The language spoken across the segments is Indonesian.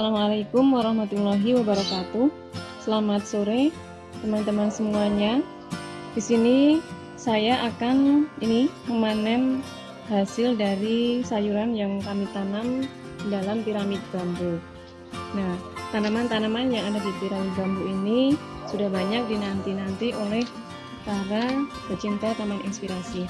Assalamualaikum warahmatullahi wabarakatuh. Selamat sore teman-teman semuanya. Di sini saya akan ini memanen hasil dari sayuran yang kami tanam dalam piramid bambu. Nah, tanaman-tanaman yang ada di piramid bambu ini sudah banyak dinanti-nanti oleh para pecinta taman inspirasi.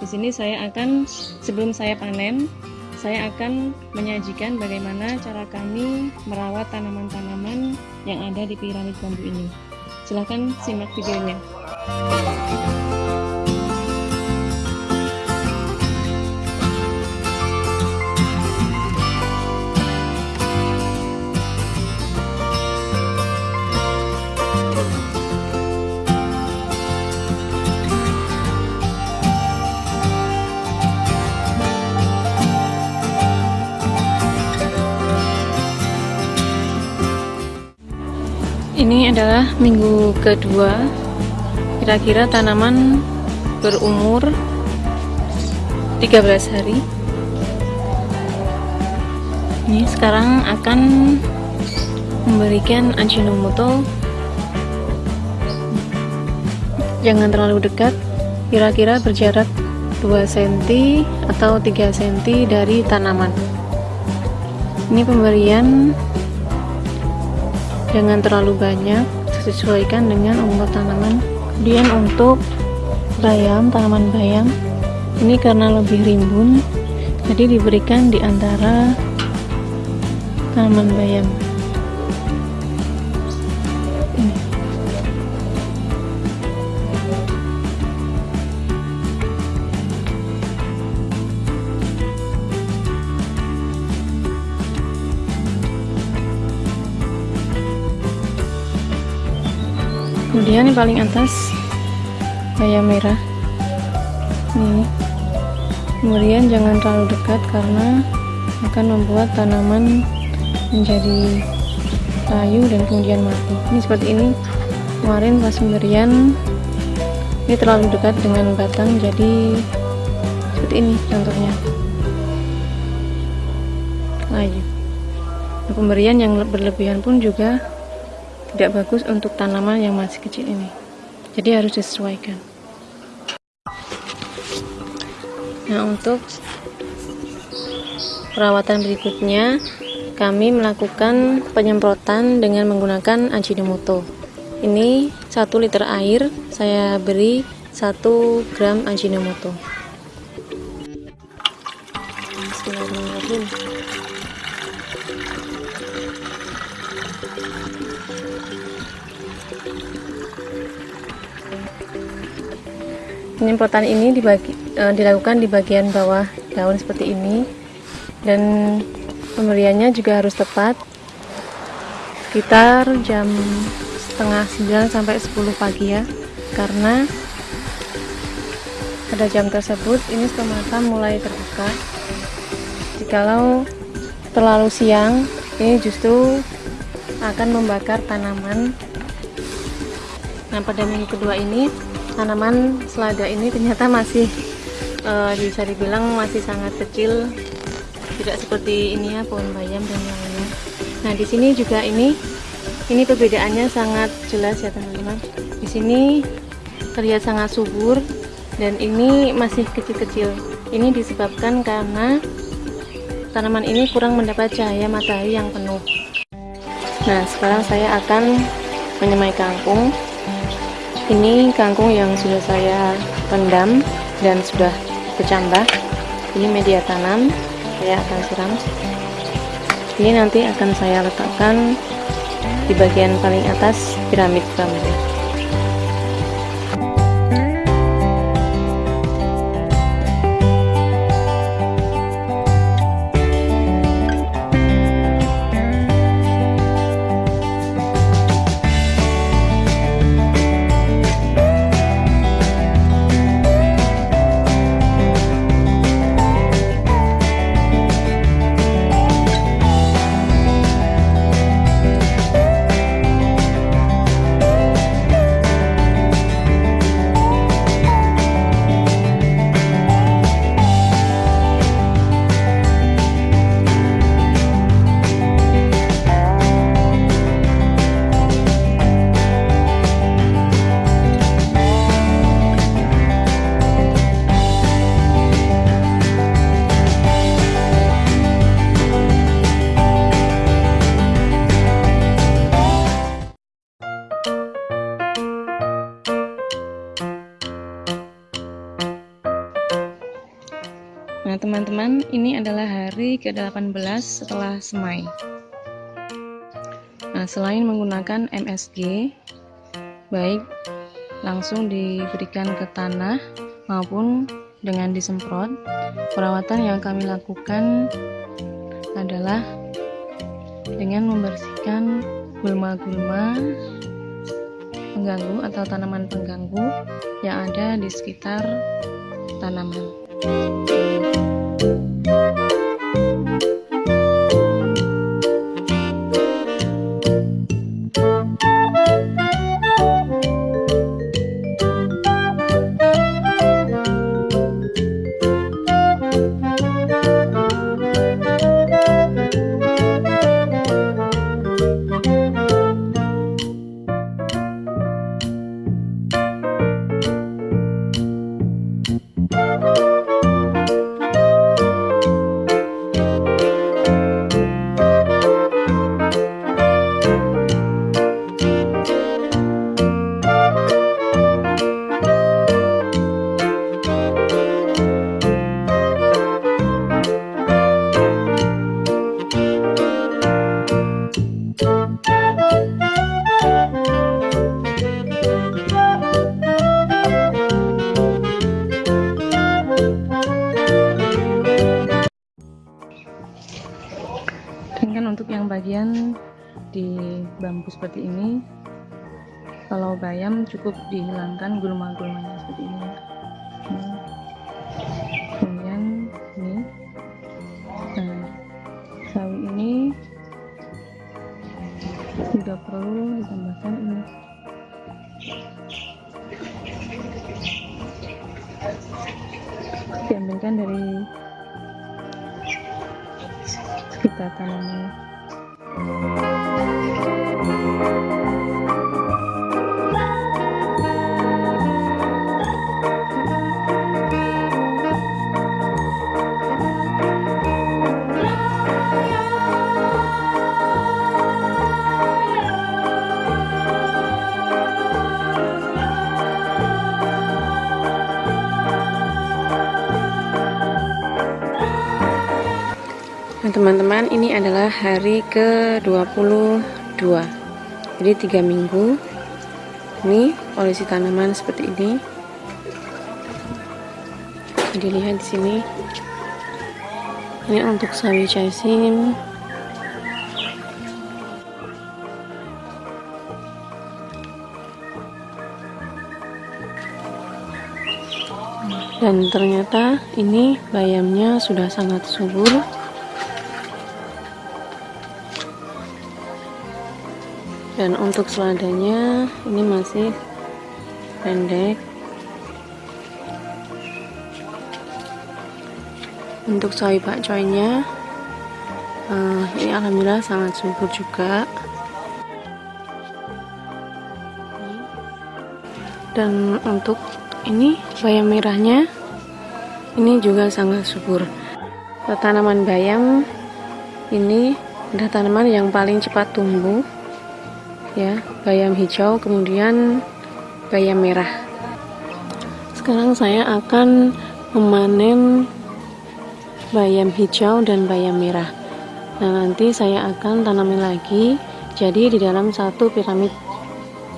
Di sini saya akan sebelum saya panen saya akan menyajikan bagaimana cara kami merawat tanaman-tanaman yang ada di piramid bambu ini. Silahkan simak videonya. Ini adalah minggu kedua. Kira-kira tanaman berumur 13 hari. Ini sekarang akan memberikan Ajinomoto jangan terlalu dekat. Kira-kira berjarak 2 cm atau 3 cm dari tanaman. Ini pemberian jangan terlalu banyak sesuaikan dengan umur tanaman. Kemudian untuk bayam tanaman bayam. Ini karena lebih rimbun jadi diberikan di antara tanaman bayam kemudian yang paling atas bayam merah. Nih. Kemudian jangan terlalu dekat karena akan membuat tanaman menjadi layu dan kemudian mati. Ini seperti ini. Kemarin pas pemberian ini terlalu dekat dengan batang jadi seperti ini contohnya. Layu. Nah, pemberian yang berlebihan pun juga tidak bagus untuk tanaman yang masih kecil ini. Jadi harus disesuaikan. Nah untuk perawatan berikutnya kami melakukan penyemprotan dengan menggunakan Ajinomoto. Ini 1 liter air saya beri 1 gram Ajinomoto penyemprotan ini dibagi, e, dilakukan di bagian bawah daun seperti ini. Dan pemberiannya juga harus tepat sekitar jam setengah 9 sampai 10 pagi ya. Karena pada jam tersebut ini stomata mulai terbuka. Jikalau terlalu siang ini justru akan membakar tanaman. Nah pada minggu kedua ini tanaman selada ini ternyata masih uh, bisa dibilang masih sangat kecil. Tidak seperti ini ya pohon bayam dan lainnya. Nah di sini juga ini ini perbedaannya sangat jelas ya teman-teman. Di sini terlihat sangat subur dan ini masih kecil-kecil. Ini disebabkan karena tanaman ini kurang mendapat cahaya matahari yang penuh nah sekarang saya akan menyemai kangkung. Ini kangkung yang sudah saya rendam dan sudah kecambah ini media tanam saya akan siram. Ini nanti akan saya letakkan di bagian paling atas piramid bambu hari ke-18 setelah semai Nah selain menggunakan MSG Baik langsung diberikan ke tanah maupun dengan disemprot Perawatan yang kami lakukan adalah dengan membersihkan gulma-gulma pengganggu atau tanaman pengganggu yang ada di sekitar tanaman. Kalau bayam cukup dihilangkan gulma-gulmanya seperti ini. Kemudian ini nah sawi ini tidak perlu ditambahkan ini. Diambilkan dari sekitar tanaman Nah teman-teman ini adalah hari ke-22 Jadi tiga minggu. Ini kondisi tanaman seperti ini. Jadi di sini. Ini untuk sawi chaisin dan ternyata ini bayamnya sudah sangat subur dan untuk seladanya ini masih pendek. Untuk sawi pakcoynya uh, ini alhamdulillah sangat subur juga. Dan untuk ini bayam merahnya ini juga sangat subur. Tanaman bayam ini adalah tanaman yang paling cepat tumbuh ya bayam hijau kemudian bayam merah. Sekarang saya akan memanen bayam hijau dan bayam merah. Nah nanti saya akan tanamin lagi. Jadi di dalam satu piramid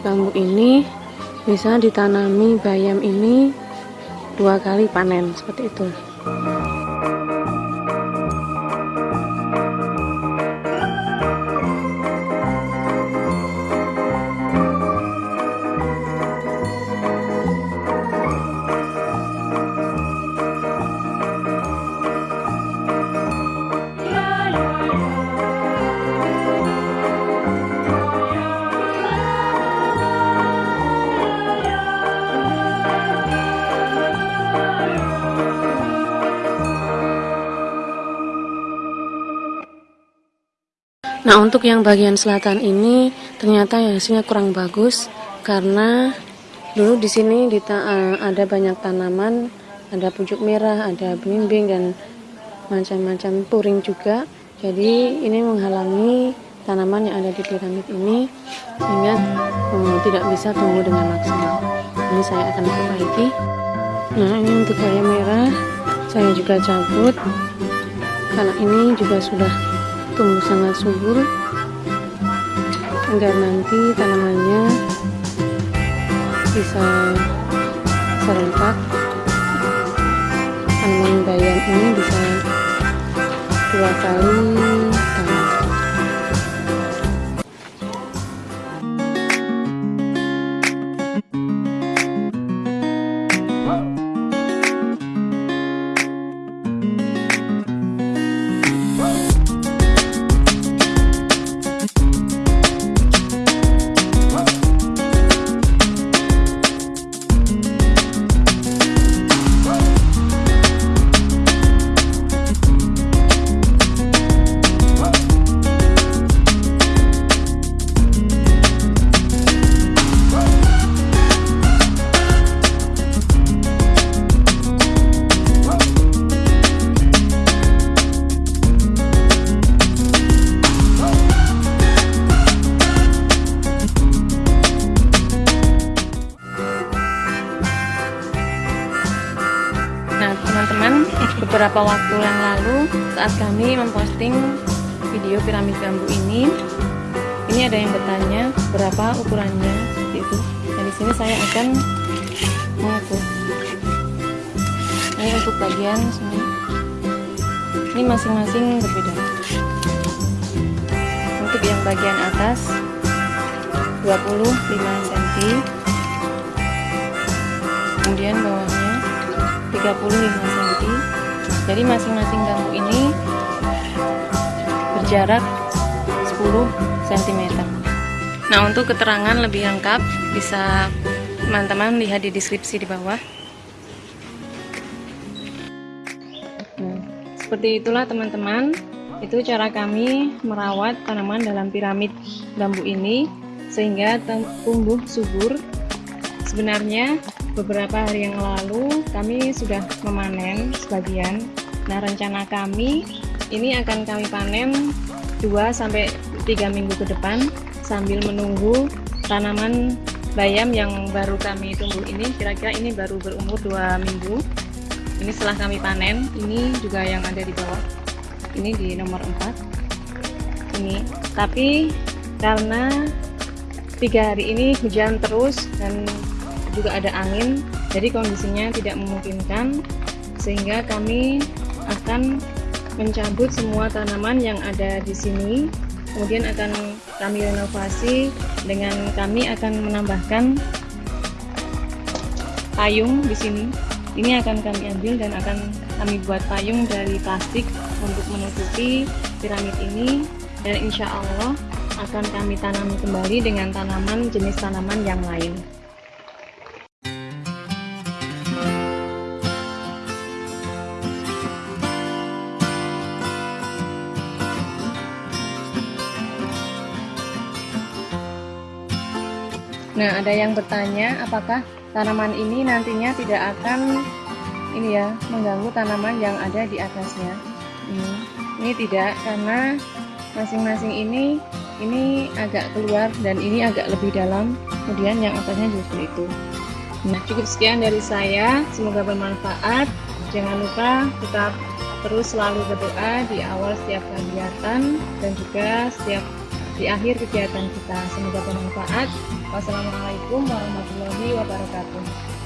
bambu ini bisa ditanami bayam ini dua kali panen seperti itu Nah untuk yang bagian selatan ini ternyata hasilnya kurang bagus karena dulu di sini eh, ada banyak tanaman, ada pucuk merah, ada belimbing dan macam-macam puring juga. Jadi ini menghalangi tanaman yang ada di piramid ini sehingga hmm, tidak bisa tumbuh dengan maksimal. Ini saya akan perbaiki. Nah ini untuk bayam merah saya juga cabut karena ini juga sudah tumbuh sangat subur. Agar nanti tanamannya bisa serentak. Tanaman bayam ini bisa dua kali memposting video piramid bambu ini. Ini ada yang bertanya berapa ukurannya? Itu dan di sini saya akan mengukur. Ini untuk bagian sini ini masing-masing berbeda. Untuk yang bagian atas 25 cm. Kemudian bawahnya 35 cm. Jadi masing-masing bambu ini berjarak 10 cm nah untuk keterangan lebih lengkap bisa teman-teman lihat di deskripsi di bawah. Nah, seperti itulah teman-teman. Itu cara kami merawat tanaman dalam piramid bambu ini sehingga tumbuh subur. Sebenarnya beberapa hari yang lalu kami sudah memanen sebagian. Nah rencana kami ini akan kami panen 2 sampai 3 minggu ke depan sambil menunggu tanaman bayam yang baru kami tumbuh ini. Kira-kira ini baru berumur 2 minggu. Ini setelah kami panen ini juga yang ada di bawah. Ini di nomor 4 ini. Tapi karena tiga hari ini hujan terus dan juga ada angin jadi kondisinya tidak memungkinkan sehingga kami akan mencabut semua tanaman yang ada di sini. Kemudian akan kami renovasi dengan kami akan menambahkan payung di sini. Ini akan kami ambil dan akan kami buat payung dari plastik untuk menutupi piramid ini. Dan insya Allah akan kami tanami kembali dengan tanaman jenis tanaman yang lain Nah, ada yang bertanya apakah tanaman ini nantinya tidak akan ini ya mengganggu tanaman yang ada di atasnya. Ini, ini tidak karena masing-masing ini ini agak keluar dan ini agak lebih dalam. Kemudian yang atasnya justru itu. Nah, cukup sekian dari saya. Semoga bermanfaat. Jangan lupa tetap terus selalu berdoa di awal setiap kegiatan dan juga setiap di akhir kegiatan kita. Semoga bermanfaat. Wassalamualaikum warahmatullahi wabarakatuh.